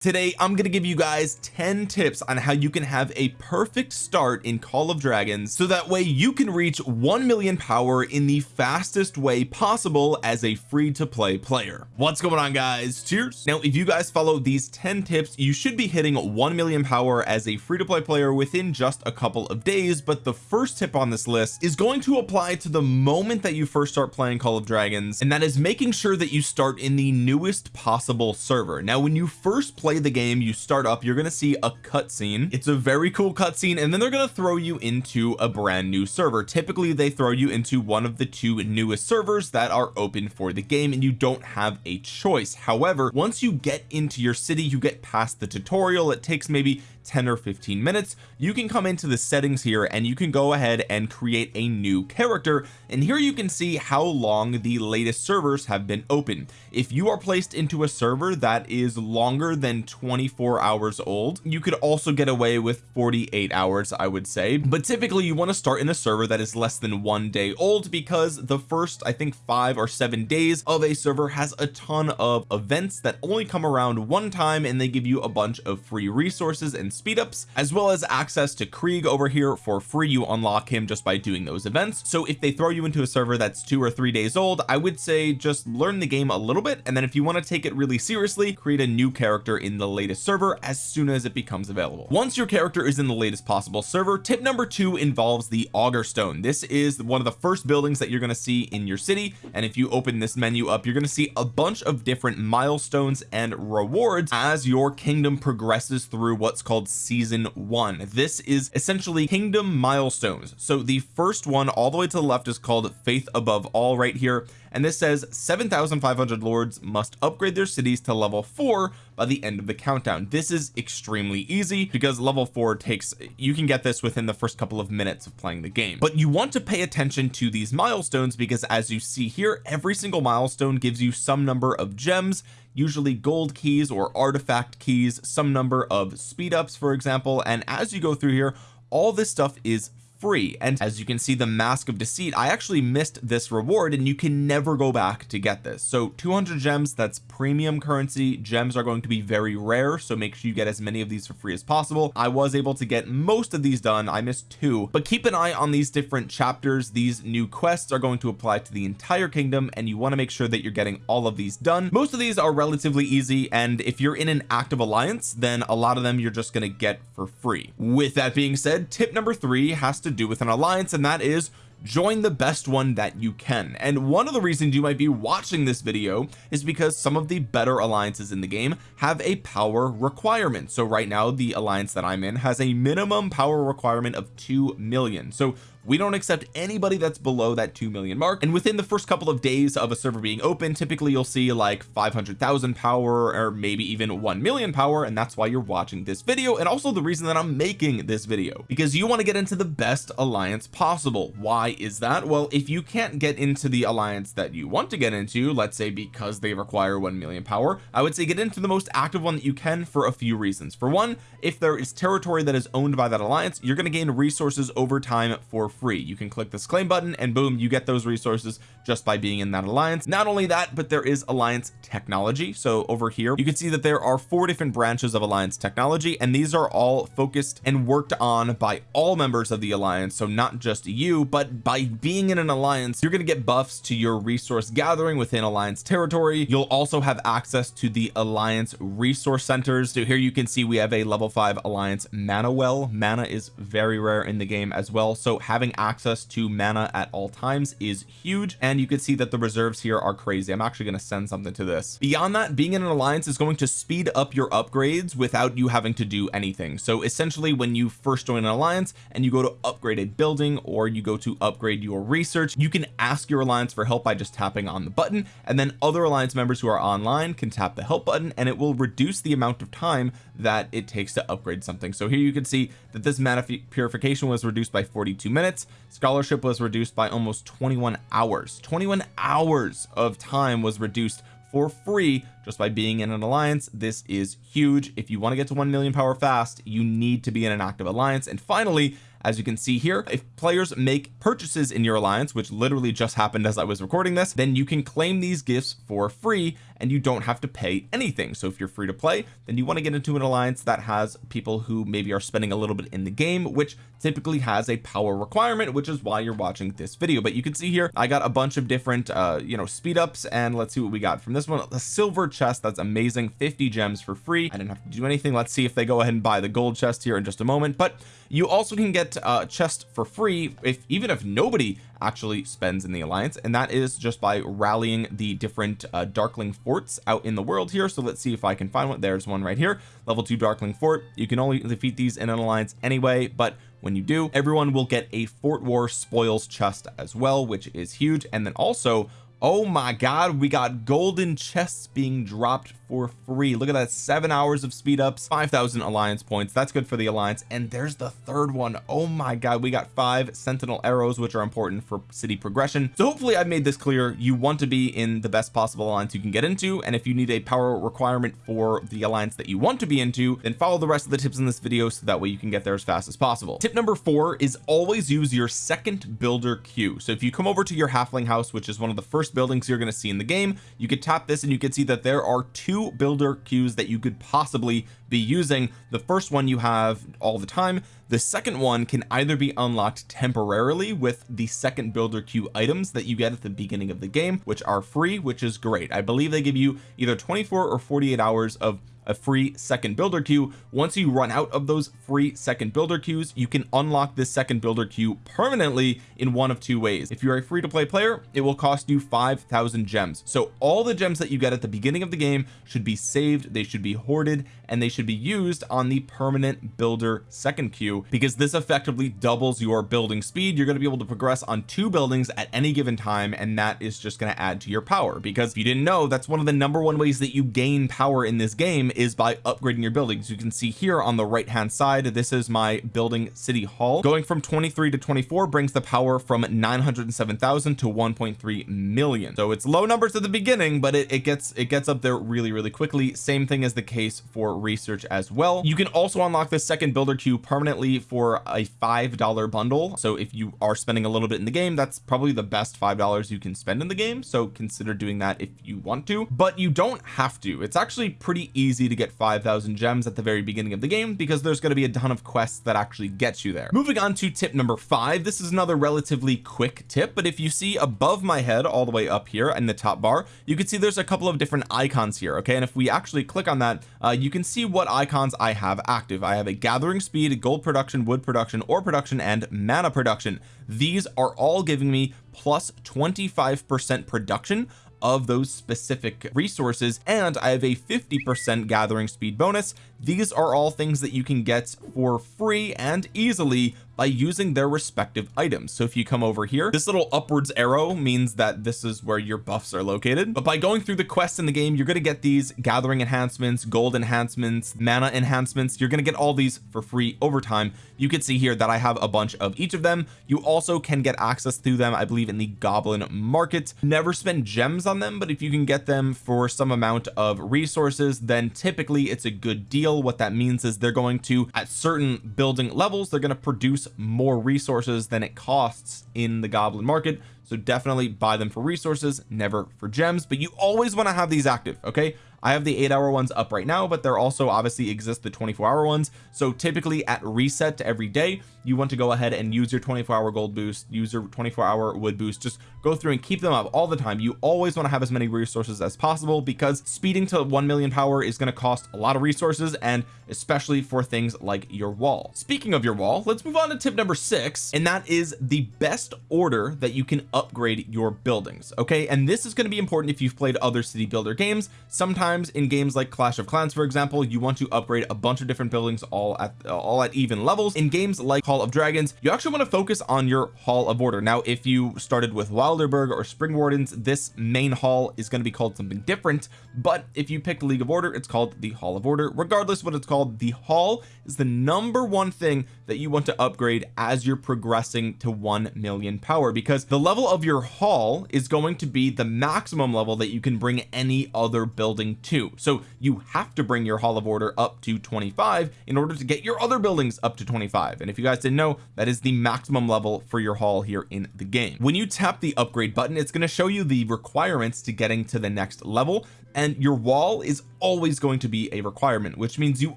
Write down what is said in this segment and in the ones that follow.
today I'm going to give you guys 10 tips on how you can have a perfect start in Call of Dragons so that way you can reach 1 million power in the fastest way possible as a free to play player. What's going on guys? Cheers. Now if you guys follow these 10 tips you should be hitting 1 million power as a free to play player within just a couple of days but the first tip on this list is going to apply to the moment that you first start playing Call of Dragons and that is making sure that you start in the newest possible server. Now when you first play play the game you start up you're going to see a cutscene. It's a very cool cutscene and then they're going to throw you into a brand new server. Typically they throw you into one of the two newest servers that are open for the game and you don't have a choice. However once you get into your city you get past the tutorial. It takes maybe 10 or 15 minutes you can come into the settings here and you can go ahead and create a new character. And here you can see how long the latest servers have been open. If you are placed into a server that is longer than 24 hours old you could also get away with 48 hours I would say. But typically you want to start in a server that is less than one day old because the first I think five or seven days of a server has a ton of events that only come around one time and they give you a bunch of free resources and speed ups as well as access to Krieg over here for free. You unlock him just by doing those events. So if they throw you into a server that's two or three days old I would say just learn the game a little bit. And then if you want to take it really seriously create a new character in the latest server as soon as it becomes available. Once your character is in the latest possible server tip number two involves the auger stone. This is one of the first buildings that you're going to see in your city. And if you open this menu up you're going to see a bunch of different milestones and rewards as your kingdom progresses through what's called season one. This is essentially kingdom milestones. So the first one all the way to the left is called faith above all right here. And this says 7,500 lords must upgrade their cities to level four by the end of the countdown. This is extremely easy because level four takes you can get this within the first couple of minutes of playing the game. But you want to pay attention to these milestones because as you see here every single milestone gives you some number of gems usually gold keys or artifact keys some number of speed ups for example. And as you go through here all this stuff is free. And as you can see the mask of deceit I actually missed this reward and you can never go back to get this. So 200 gems that's premium currency. Gems are going to be very rare so make sure you get as many of these for free as possible. I was able to get most of these done. I missed two. But keep an eye on these different chapters. These new quests are going to apply to the entire kingdom and you want to make sure that you're getting all of these done. Most of these are relatively easy and if you're in an active alliance then a lot of them you're just going to get for free. With that being said tip number three has to to do with an alliance and that is join the best one that you can. And one of the reasons you might be watching this video is because some of the better alliances in the game have a power requirement. So right now the alliance that I'm in has a minimum power requirement of 2 million. So we don't accept anybody that's below that 2 million mark. And within the first couple of days of a server being open typically you'll see like 500,000 power or maybe even 1 million power. And that's why you're watching this video and also the reason that I'm making this video because you want to get into the best alliance possible. Why is that? Well if you can't get into the alliance that you want to get into let's say because they require 1 million power I would say get into the most active one that you can for a few reasons. For one if there is territory that is owned by that alliance you're going to gain resources over time for free. You can click this claim button and boom you get those resources just by being in that alliance. Not only that but there is alliance technology. So over here you can see that there are four different branches of alliance technology and these are all focused and worked on by all members of the alliance. So not just you but by being in an alliance you're going to get buffs to your resource gathering within alliance territory. You'll also have access to the alliance resource centers. So here you can see we have a level 5 alliance mana well. Mana is very rare in the game as well. So having having access to mana at all times is huge and you can see that the reserves here are crazy. I'm actually going to send something to this. Beyond that being in an alliance is going to speed up your upgrades without you having to do anything. So essentially when you first join an alliance and you go to upgrade a building or you go to upgrade your research you can ask your alliance for help by just tapping on the button and then other alliance members who are online can tap the help button and it will reduce the amount of time that it takes to upgrade something. So here you can see that this mana purification was reduced by 42 minutes minutes. Scholarship was reduced by almost 21 hours. 21 hours of time was reduced for free just by being in an alliance. This is huge. If you want to get to 1 million power fast you need to be in an active alliance. And finally as you can see here if players make purchases in your alliance which literally just happened as I was recording this then you can claim these gifts for free and you don't have to pay anything. So if you're free to play then you want to get into an alliance that has people who maybe are spending a little bit in the game which typically has a power requirement which is why you're watching this video. But you can see here I got a bunch of different uh you know speed ups and let's see what we got from this one. A silver chest that's amazing 50 gems for free. I didn't have to do anything. Let's see if they go ahead and buy the gold chest here in just a moment. But you also can get a chest for free if even if nobody actually spends in the alliance and that is just by rallying the different uh, darkling forts out in the world here. So let's see if I can find one. There's one right here. Level 2 darkling fort. You can only defeat these in an alliance anyway but when you do everyone will get a fort war spoils chest as well which is huge. And then also oh my god we got golden chests being dropped for free. Look at that seven hours of speed ups 5,000 alliance points. That's good for the alliance. And there's the third one. Oh my god we got five sentinel arrows which are important for city progression. So hopefully I've made this clear. You want to be in the best possible alliance you can get into. And if you need a power requirement for the alliance that you want to be into then follow the rest of the tips in this video so that way you can get there as fast as possible. Tip number four is always use your second builder queue. So if you come over to your halfling house which is one of the first buildings you're going to see in the game you could tap this and you can see that there are two builder queues that you could possibly be using the first one you have all the time. The second one can either be unlocked temporarily with the second builder queue items that you get at the beginning of the game which are free which is great. I believe they give you either 24 or 48 hours of a free second builder queue. Once you run out of those free second builder queues you can unlock this second builder queue permanently in one of two ways. If you're a free to play player it will cost you 5,000 gems. So all the gems that you get at the beginning of the game should be saved. They should be hoarded and they should be used on the permanent builder second queue because this effectively doubles your building speed. You're going to be able to progress on two buildings at any given time and that is just going to add to your power. Because if you didn't know that's one of the number one ways that you gain power in this game is by upgrading your buildings. You can see here on the right hand side this is my building city hall. Going from 23 to 24 brings the power from 907,000 to 1.3 million. So it's low numbers at the beginning but it, it gets it gets up there really really quickly. Same thing as the case for research as well. You can also unlock the second builder queue permanently for a five dollar bundle. So if you are spending a little bit in the game that's probably the best five dollars you can spend in the game. So consider doing that if you want to but you don't have to. It's actually pretty easy to get 5,000 gems at the very beginning of the game because there's going to be a ton of quests that actually get you there. Moving on to tip number five this is another relatively quick tip but if you see above my head all the way up here in the top bar you can see there's a couple of different icons here okay? And if we actually click on that uh, you can see what icons I have active. I have a gathering speed gold production wood production ore production and mana production. These are all giving me plus 25 percent production of those specific resources and I have a 50 percent gathering speed bonus. These are all things that you can get for free and easily by using their respective items. So if you come over here this little upwards arrow means that this is where your buffs are located. But by going through the quests in the game you're going to get these gathering enhancements gold enhancements mana enhancements. You're going to get all these for free over time. You can see here that I have a bunch of each of them. You also can get access to them I believe in the goblin market. Never spend gems on them but if you can get them for some amount of resources then typically it's a good deal. What that means is they're going to at certain building levels they're going to produce more resources than it costs in the goblin market. So definitely buy them for resources never for gems. But you always want to have these active okay I have the eight hour ones up right now but there also obviously exist the 24 hour ones. So typically at reset every day you want to go ahead and use your 24 hour gold boost use your 24 hour wood boost. Just go through and keep them up all the time. You always want to have as many resources as possible because speeding to 1 million power is going to cost a lot of resources and especially for things like your wall. Speaking of your wall let's move on to tip number six and that is the best order that you can upgrade your buildings okay? And this is going to be important if you've played other city builder games. Sometimes in games like Clash of Clans for example you want to upgrade a bunch of different buildings all at uh, all at even levels. In games like Call of Dragons you actually want to focus on your Hall of Order. Now if you started with Wilderburg or Springwardens this main hall is going to be called something different. But if you pick League of Order it's called the Hall of Order. Regardless what it's called the hall is the number one thing that you want to upgrade as you're progressing to 1 million power because the level of your hall is going to be the maximum level that you can bring any other building 22 so you have to bring your hall of order up to 25 in order to get your other buildings up to 25 and if you guys didn't know that is the maximum level for your hall here in the game. When you tap the upgrade button it's going to show you the requirements to getting to the next level and your wall is always going to be a requirement which means you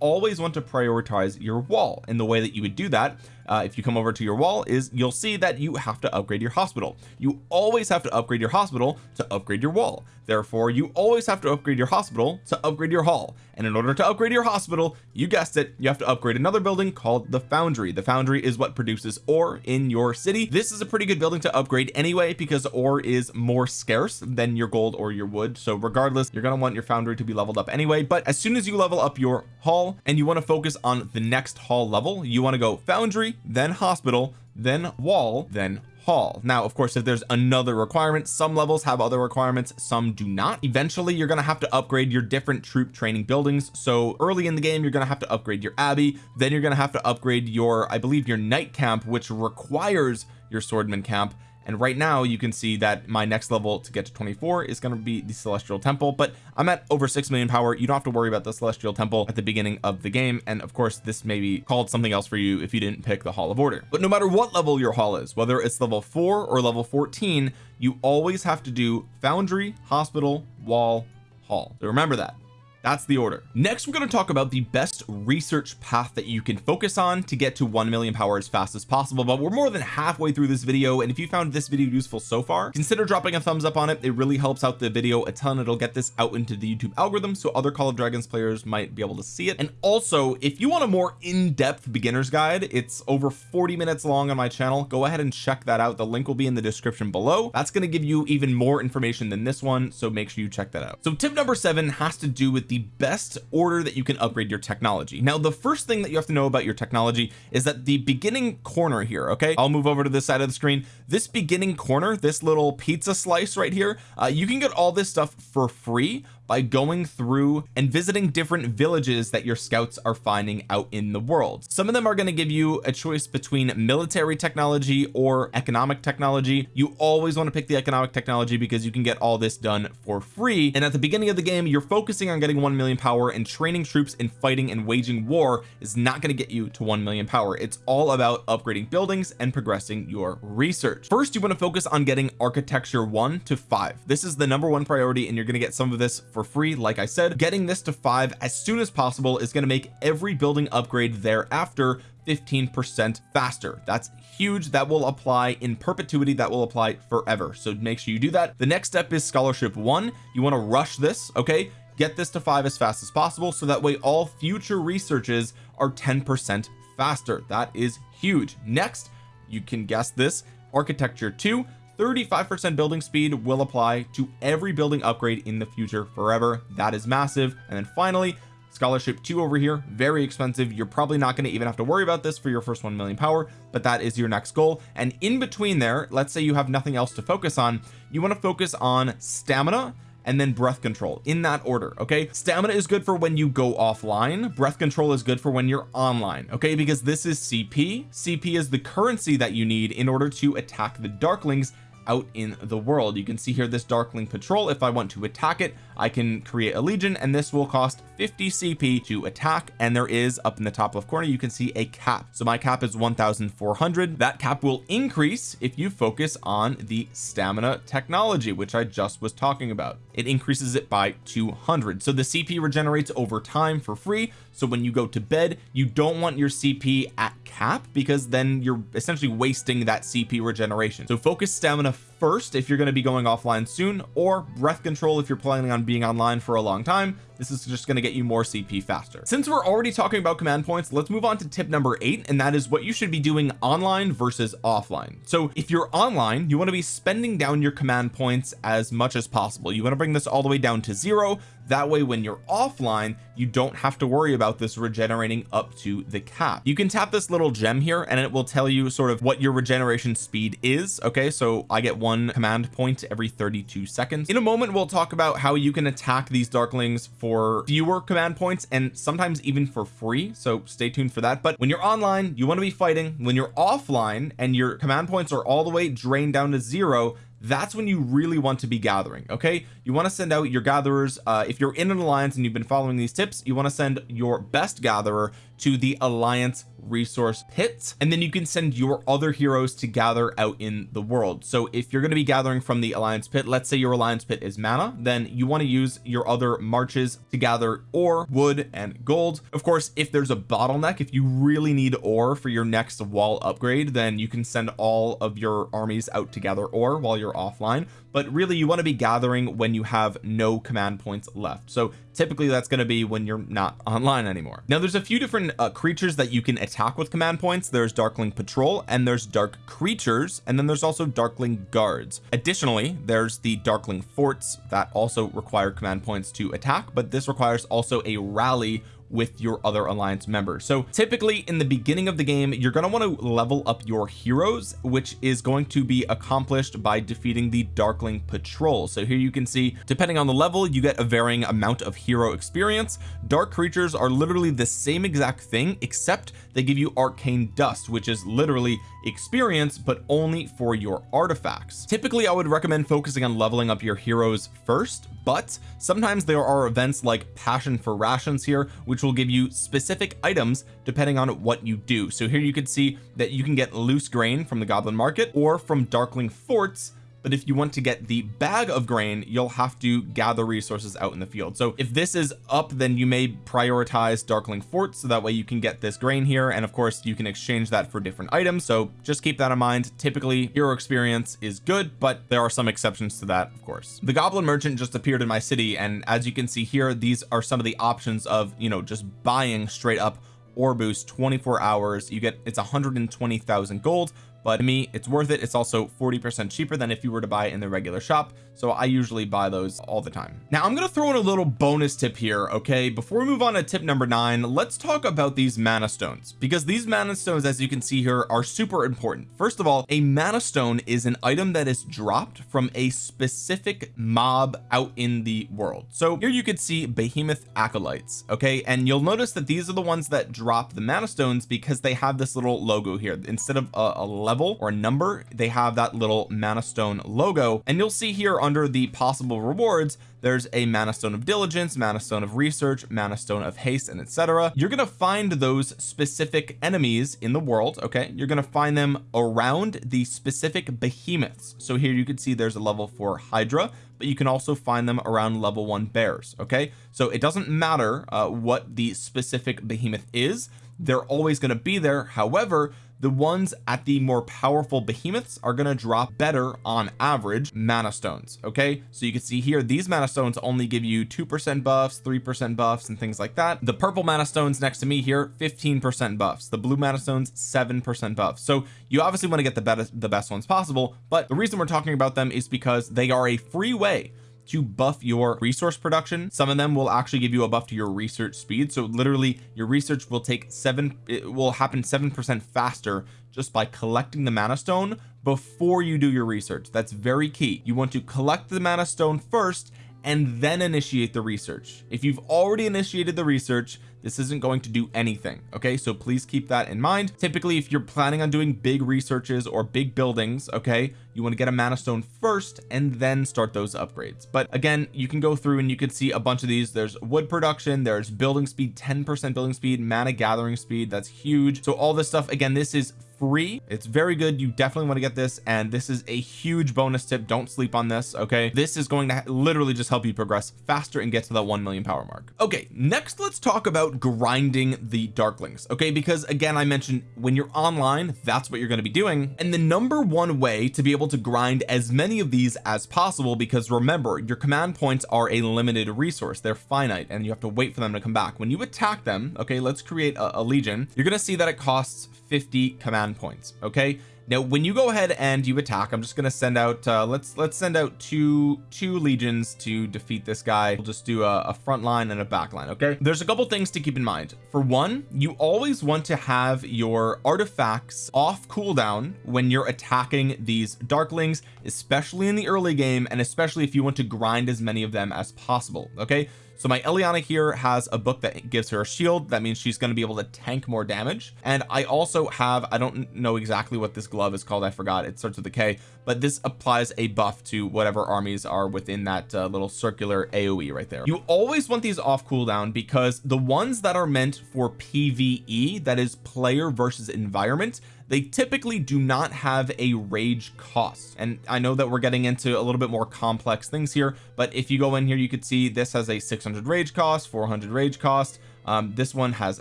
always want to prioritize your wall. And the way that you would do that uh, if you come over to your wall is you'll see that you have to upgrade your hospital. You always have to upgrade your hospital to upgrade your wall. Therefore you always have to upgrade your hospital to upgrade your hall. And in order to upgrade your hospital you guessed it you have to upgrade another building called the foundry. The foundry is what produces ore in your city. This is a pretty good building to upgrade anyway because ore is more scarce than your gold or your wood. So regardless you're going to want your foundry to be leveled up anyway but as soon as you level up your hall and you want to focus on the next hall level you want to go foundry then hospital then wall then hall. Now of course if there's another requirement some levels have other requirements some do not. Eventually you're going to have to upgrade your different troop training buildings. So early in the game you're going to have to upgrade your abbey then you're going to have to upgrade your I believe your knight camp which requires your swordman camp and right now you can see that my next level to get to 24 is going to be the celestial temple but I'm at over 6 million power. You don't have to worry about the celestial temple at the beginning of the game and of course this may be called something else for you if you didn't pick the hall of order. But no matter what level your hall is whether it's level 4 or level 14 you always have to do foundry hospital wall hall. So remember that that's the order. Next we're going to talk about the best research path that you can focus on to get to 1 million power as fast as possible but we're more than halfway through this video and if you found this video useful so far consider dropping a thumbs up on it. It really helps out the video a ton. It'll get this out into the YouTube algorithm so other Call of Dragons players might be able to see it. And also if you want a more in-depth beginner's guide it's over 40 minutes long on my channel. Go ahead and check that out. The link will be in the description below. That's going to give you even more information than this one so make sure you check that out. So tip number seven has to do with the the best order that you can upgrade your technology. Now the first thing that you have to know about your technology is that the beginning corner here okay? I'll move over to this side of the screen. This beginning corner this little pizza slice right here uh, you can get all this stuff for free by going through and visiting different villages that your scouts are finding out in the world. Some of them are going to give you a choice between military technology or economic technology. You always want to pick the economic technology because you can get all this done for free. And at the beginning of the game you're focusing on getting 1 million power and training troops and fighting and waging war is not going to get you to 1 million power. It's all about upgrading buildings and progressing your research. First you want to focus on getting architecture 1 to 5 this is the number one priority and you're going to get some of this for free. Like I said getting this to five as soon as possible is going to make every building upgrade thereafter 15 percent faster. That's huge. That will apply in perpetuity. That will apply forever. So make sure you do that. The next step is scholarship one. You want to rush this okay? Get this to five as fast as possible so that way all future researches are 10 percent faster. That is huge. Next you can guess this architecture 2 35% building speed will apply to every building upgrade in the future forever. That is massive. And then finally scholarship 2 over here very expensive. You're probably not going to even have to worry about this for your first 1 million power but that is your next goal. And in between there let's say you have nothing else to focus on you want to focus on stamina and then breath control in that order okay? Stamina is good for when you go offline. Breath control is good for when you're online okay? Because this is CP CP is the currency that you need in order to attack the darklings out in the world. You can see here this darkling patrol. If I want to attack it I can create a legion and this will cost 50 CP to attack. And there is up in the top left corner you can see a cap. So my cap is 1400 that cap will increase if you focus on the stamina technology which I just was talking about. It increases it by 200 so the CP regenerates over time for free. So when you go to bed you don't want your CP at cap because then you're essentially wasting that CP regeneration. So focus stamina stuff first if you're going to be going offline soon or breath control if you're planning on being online for a long time. This is just going to get you more CP faster. Since we're already talking about command points let's move on to tip number eight and that is what you should be doing online versus offline. So if you're online you want to be spending down your command points as much as possible. You want to bring this all the way down to zero. That way when you're offline you don't have to worry about this regenerating up to the cap. You can tap this little gem here and it will tell you sort of what your regeneration speed is okay? So I get one command point every 32 seconds. In a moment we'll talk about how you can attack these darklings for fewer command points and sometimes even for free so stay tuned for that. But when you're online you want to be fighting. When you're offline and your command points are all the way drained down to zero that's when you really want to be gathering okay? You want to send out your gatherers uh, if you're in an alliance and you've been following these tips you want to send your best gatherer to the alliance resource pits and then you can send your other heroes to gather out in the world. So if you're going to be gathering from the alliance pit let's say your alliance pit is mana then you want to use your other marches to gather ore wood and gold. Of course if there's a bottleneck if you really need ore for your next wall upgrade then you can send all of your armies out to gather ore while you're offline but really you want to be gathering when you have no command points left. So typically that's going to be when you're not online anymore. Now there's a few different uh, creatures that you can attack with command points. There's darkling patrol and there's dark creatures and then there's also darkling guards. Additionally there's the darkling forts that also require command points to attack but this requires also a rally with your other alliance members. So typically in the beginning of the game you're going to want to level up your heroes which is going to be accomplished by defeating the darkling patrol. So here you can see depending on the level you get a varying amount of hero experience. Dark creatures are literally the same exact thing except they give you arcane dust which is literally experience but only for your artifacts. Typically I would recommend focusing on leveling up your heroes first but sometimes there are events like passion for rations here which will give you specific items depending on what you do. So here you can see that you can get loose grain from the goblin market or from darkling forts but if you want to get the bag of grain you'll have to gather resources out in the field. So if this is up then you may prioritize darkling fort so that way you can get this grain here. And of course you can exchange that for different items. So just keep that in mind. Typically hero experience is good but there are some exceptions to that of course. The goblin merchant just appeared in my city. And as you can see here these are some of the options of you know just buying straight up or boost 24 hours. You get it's 120,000 gold but to me it's worth it. It's also 40 percent cheaper than if you were to buy in the regular shop. So I usually buy those all the time. Now I'm to throw in a little bonus tip here okay? Before we move on to tip number nine let's talk about these mana stones. Because these mana stones as you can see here are super important. First of all a mana stone is an item that is dropped from a specific mob out in the world. So here you could see behemoth acolytes okay? And you'll notice that these are the ones that drop the mana stones because they have this little logo here. Instead of a, a level or a number they have that little mana stone logo. And you'll see here under the possible rewards there's a mana stone of diligence mana stone of research mana stone of haste and etc you're going to find those specific enemies in the world okay? You're going to find them around the specific behemoths. So here you can see there's a level for hydra but you can also find them around level one bears okay? So it doesn't matter uh, what the specific behemoth is they're always going to be there. However the ones at the more powerful behemoths are going to drop better on average mana stones okay? So you can see here these mana stones only give you two percent buffs three percent buffs and things like that. The purple mana stones next to me here 15 percent buffs. The blue mana stones seven percent buffs. So you obviously want to get the best the best ones possible but the reason we're talking about them is because they are a free way to buff your resource production. Some of them will actually give you a buff to your research speed. So literally your research will take seven it will happen seven percent faster just by collecting the mana stone before you do your research. That's very key. You want to collect the mana stone first and then initiate the research. If you've already initiated the research this isn't going to do anything okay? So please keep that in mind. Typically if you're planning on doing big researches or big buildings okay you want to get a mana stone first and then start those upgrades. But again you can go through and you can see a bunch of these. There's wood production there's building speed 10 percent building speed mana gathering speed that's huge. So all this stuff again this is free. It's very good. You definitely want to get this and this is a huge bonus tip. Don't sleep on this okay? This is going to literally just help you progress faster and get to that 1 million power mark. Okay next let's talk about grinding the darklings okay? Because again I mentioned when you're online that's what you're going to be doing. And the number one way to be able to grind as many of these as possible because remember your command points are a limited resource. They're finite and you have to wait for them to come back. When you attack them okay let's create a, a legion. You're going to see that it costs 50 command points okay? Now when you go ahead and you attack I'm just going to send out uh, let's let's send out two two legions to defeat this guy. We'll just do a, a front line and a back line okay? There's a couple things to keep in mind. For one you always want to have your artifacts off cooldown when you're attacking these darklings especially in the early game and especially if you want to grind as many of them as possible okay so my Eliana here has a book that gives her a shield. That means she's going to be able to tank more damage. And I also have I don't know exactly what this glove is called. I forgot. It starts with a K. But this applies a buff to whatever armies are within that uh, little circular AoE right there. You always want these off cooldown because the ones that are meant for PvE that is player versus environment they typically do not have a rage cost. And I know that we're getting into a little bit more complex things here but if you go in here you could see this has a 600 rage cost 400 rage cost um, this one has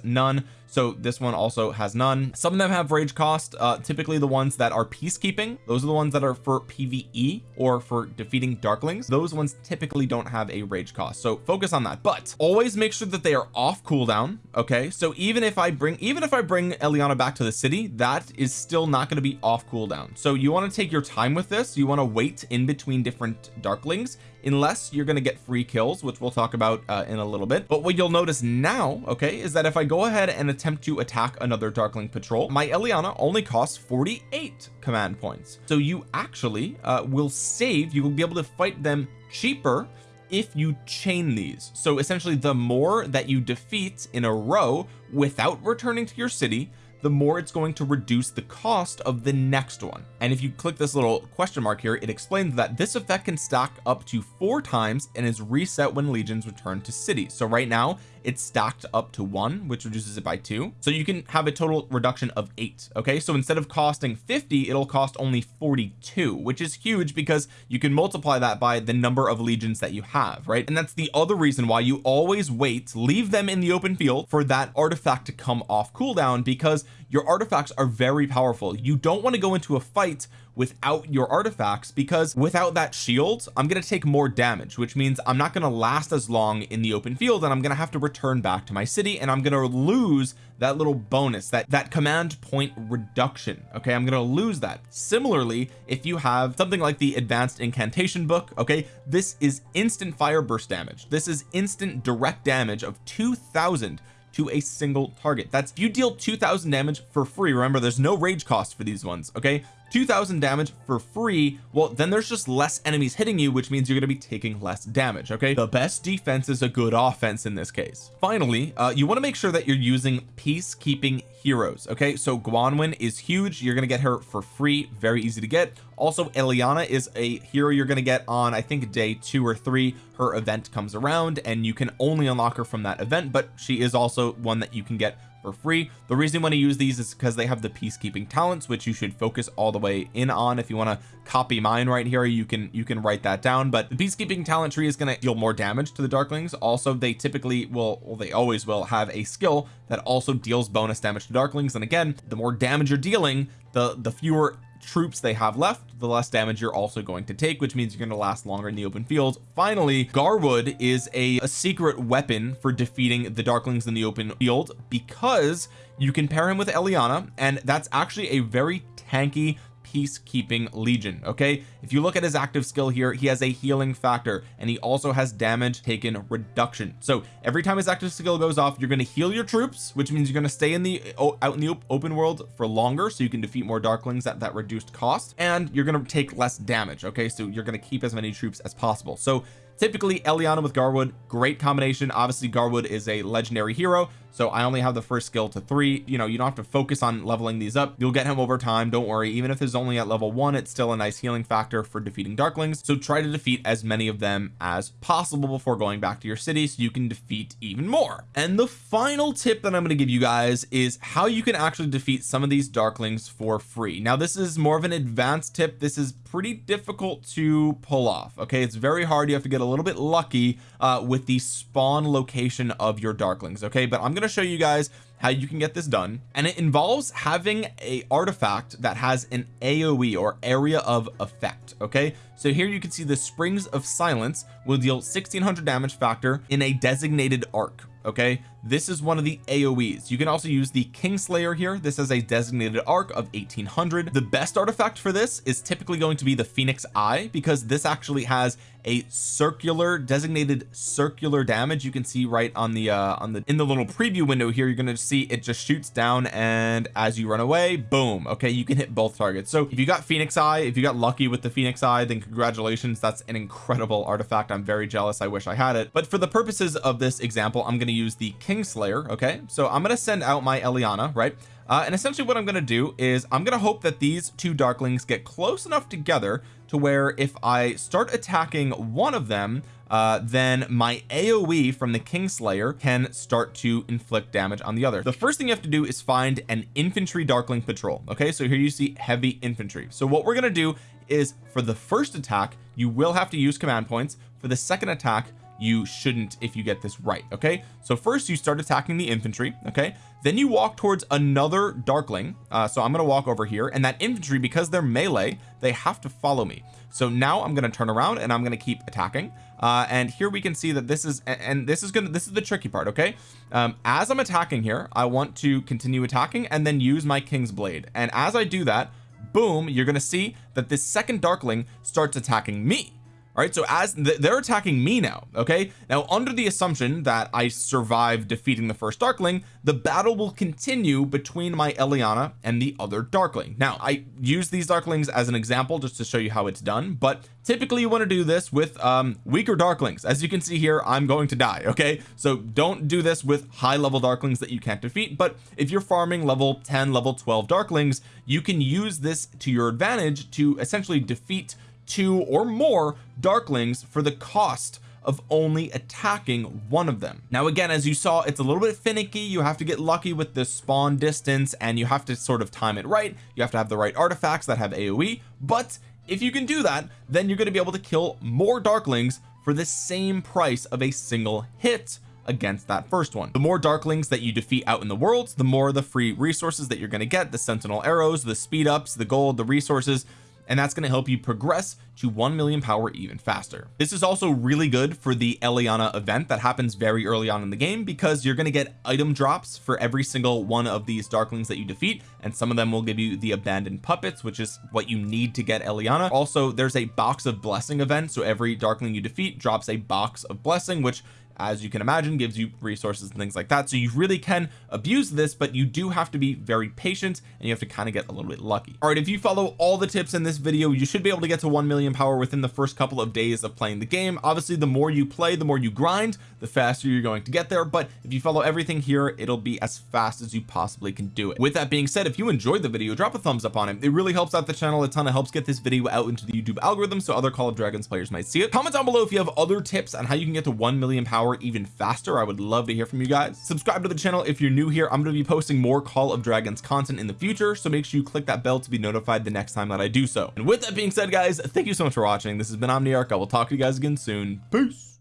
none. So this one also has none. Some of them have rage cost. Uh, typically the ones that are peacekeeping those are the ones that are for PvE or for defeating darklings. Those ones typically don't have a rage cost. So focus on that. But always make sure that they are off cooldown okay? So even if I bring even if I bring Eliana back to the city that is still not going to be off cooldown. So you want to take your time with this. You want to wait in between different darklings unless you're going to get free kills which we'll talk about uh, in a little bit. But what you'll notice now okay is that if I go ahead and attempt to attack another darkling patrol my Eliana only costs 48 command points. So you actually uh, will save you will be able to fight them cheaper if you chain these. So essentially the more that you defeat in a row without returning to your city the more it's going to reduce the cost of the next one. And if you click this little question mark here it explains that this effect can stack up to four times and is reset when legions return to city so right now it's stacked up to one which reduces it by two. So you can have a total reduction of eight okay? So instead of costing 50 it'll cost only 42 which is huge because you can multiply that by the number of legions that you have right? And that's the other reason why you always wait leave them in the open field for that artifact to come off cooldown because your artifacts are very powerful. You don't want to go into a fight without your artifacts because without that shield I'm going to take more damage which means I'm not going to last as long in the open field and I'm going to have to return back to my city and I'm going to lose that little bonus that that command point reduction okay? I'm going to lose that. Similarly if you have something like the advanced incantation book okay? This is instant fire burst damage. This is instant direct damage of 2000 to a single target. That's if you deal 2000 damage for free remember there's no rage cost for these ones okay 2000 damage for free well then there's just less enemies hitting you which means you're going to be taking less damage okay? The best defense is a good offense in this case. Finally uh, you want to make sure that you're using peacekeeping heroes okay? So Guanuin is huge you're going to get her for free very easy to get. Also Eliana is a hero you're going to get on I think day two or three. Her event comes around and you can only unlock her from that event but she is also one that you can get for free. The reason you want to use these is because they have the peacekeeping talents which you should focus all the way in on. If you want to copy mine right here you can you can write that down. But the peacekeeping talent tree is going to deal more damage to the darklings. Also they typically will well they always will have a skill that also deals bonus damage to darklings. And again the more damage you're dealing the the fewer troops they have left the less damage you're also going to take which means you're going to last longer in the open field. Finally Garwood is a, a secret weapon for defeating the darklings in the open field because you can pair him with Eliana and that's actually a very tanky peacekeeping legion okay? If you look at his active skill here he has a healing factor and he also has damage taken reduction. So every time his active skill goes off you're going to heal your troops which means you're going to stay in the out in the open world for longer so you can defeat more darklings at that reduced cost and you're going to take less damage okay? So you're going to keep as many troops as possible. So typically Eliana with Garwood great combination. Obviously Garwood is a legendary hero so I only have the first skill to three. You know you don't have to focus on leveling these up. You'll get him over time don't worry. Even if it's only at level one it's still a nice healing factor for defeating darklings. So try to defeat as many of them as possible before going back to your city so you can defeat even more. And the final tip that I'm going to give you guys is how you can actually defeat some of these darklings for free. Now this is more of an advanced tip. This is pretty difficult to pull off okay? It's very hard. You have to get a little bit lucky uh, with the spawn location of your darklings okay? But I'm going to show you guys how you can get this done. And it involves having a artifact that has an AoE or area of effect okay? So here you can see the springs of silence will deal 1600 damage factor in a designated arc okay this is one of the aoes you can also use the Kingslayer here. This is a designated arc of 1800 the best artifact for this is typically going to be the Phoenix Eye because this actually has a circular designated circular damage. You can see right on the uh on the in the little preview window here you're going to see it just shoots down and as you run away boom. Okay you can hit both targets. So if you got Phoenix Eye if you got lucky with the Phoenix Eye then congratulations. That's an incredible artifact. I'm very jealous. I wish I had it. But for the purposes of this example I'm going to use the Kingslayer okay? So I'm to send out my Eliana right? Uh, and essentially what I'm going to do is I'm going to hope that these two darklings get close enough together to where if I start attacking one of them uh, then my AoE from the Kingslayer can start to inflict damage on the other. The first thing you have to do is find an infantry darkling patrol okay? So here you see heavy infantry. So what we're going to do is for the first attack you will have to use command points. For the second attack you shouldn't if you get this right okay? So first you start attacking the infantry okay? Then you walk towards another darkling uh, so I'm going to walk over here and that infantry because they're melee they have to follow me. So now I'm going to turn around and I'm going to keep attacking uh, and here we can see that this is and this is gonna this is the tricky part okay? Um, as I'm attacking here I want to continue attacking and then use my King's Blade and as I do that boom you're gonna see that this second darkling starts attacking me all right so as th they're attacking me now okay? Now under the assumption that I survive defeating the first darkling the battle will continue between my Eliana and the other darkling. Now I use these darklings as an example just to show you how it's done but typically you want to do this with um weaker darklings. As you can see here I'm going to die okay? So don't do this with high level darklings that you can't defeat but if you're farming level 10 level 12 darklings you can use this to your advantage to essentially defeat two or more darklings for the cost of only attacking one of them. Now again as you saw it's a little bit finicky. You have to get lucky with the spawn distance and you have to sort of time it right. You have to have the right artifacts that have AoE but if you can do that then you're going to be able to kill more darklings for the same price of a single hit against that first one. The more darklings that you defeat out in the world the more the free resources that you're going to get the sentinel arrows the speed ups the gold the resources and that's going to help you progress to 1 million power even faster. This is also really good for the Eliana event that happens very early on in the game because you're going to get item drops for every single one of these darklings that you defeat and some of them will give you the abandoned puppets which is what you need to get Eliana. Also there's a box of blessing event so every darkling you defeat drops a box of blessing which as you can imagine gives you resources and things like that. So you really can abuse this but you do have to be very patient and you have to kind of get a little bit lucky. All right if you follow all the tips in this video you should be able to get to 1 million power within the first couple of days of playing the game. Obviously the more you play the more you grind the faster you're going to get there but if you follow everything here it'll be as fast as you possibly can do it. With that being said if you enjoyed the video drop a thumbs up on it. It really helps out the channel a ton. It helps get this video out into the YouTube algorithm so other Call of Dragons players might see it. Comment down below if you have other tips on how you can get to 1 million power even faster. I would love to hear from you guys. Subscribe to the channel if you're new here. I'm going to be posting more Call of Dragons content in the future so make sure you click that bell to be notified the next time that I do so. And with that being said guys thank you so much for watching. This has been Omniarch. I will talk to you guys again soon. Peace